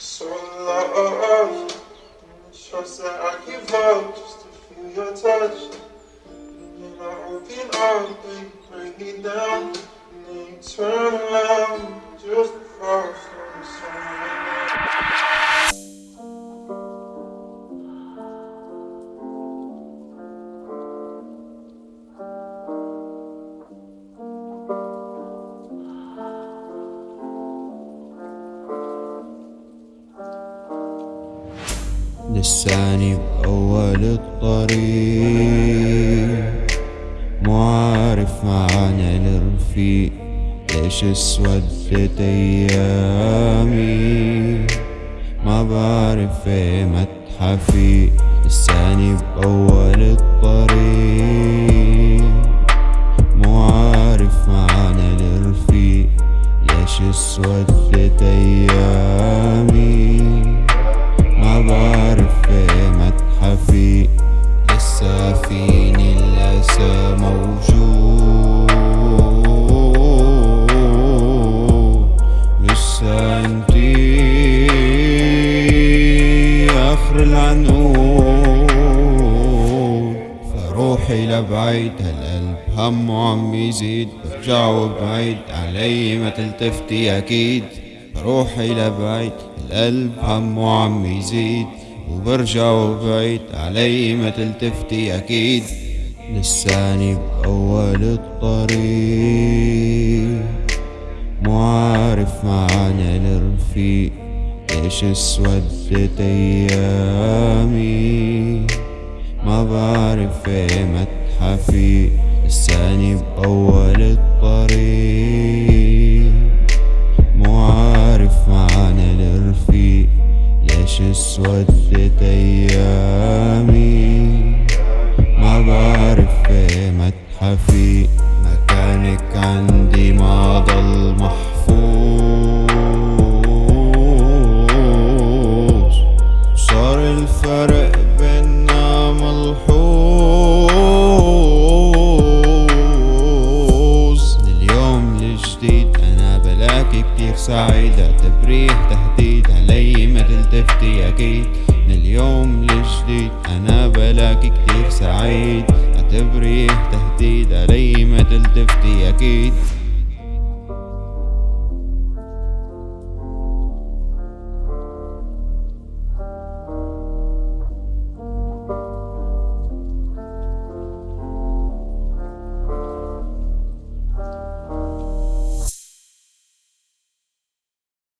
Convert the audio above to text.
So love, trust that I give up just to feel your touch. And then I open up and break me down. And then you turn around لساني بأول الطريق. مو عارف معنى الرفيق ليش اسودت ايامي ما بعرف إيه متحفي لساني بأول الطريق. مو عارف معنى الرفيق ليش اسودت ايامي فروحي لبعيد هالقلب همه عم يزيد؟ برجع وبعيد علي ما تلتفتي أكيد. بروحي لبعيد القلب همه عم يزيد؟ وبرجع وبعيد علي ما تلتفتي أكيد. لساني بأول الطريق. ليش اسودت أيامي. ما بعرف إيه متحفي لساني بأول الطريق. مو عارف معنى الرفيق. ليش اسودت أيامي؟ ما بعرف إيه متحفي مكانك عندي. ما ضل محفوظ. كتير سعيد اعتبريه تهديد علي ما تلتفتي أكيد. من اليوم الجديد أنا بلاقي كتير سعيد. اعتبريه تهديد علي ما تلتفتي أكيد.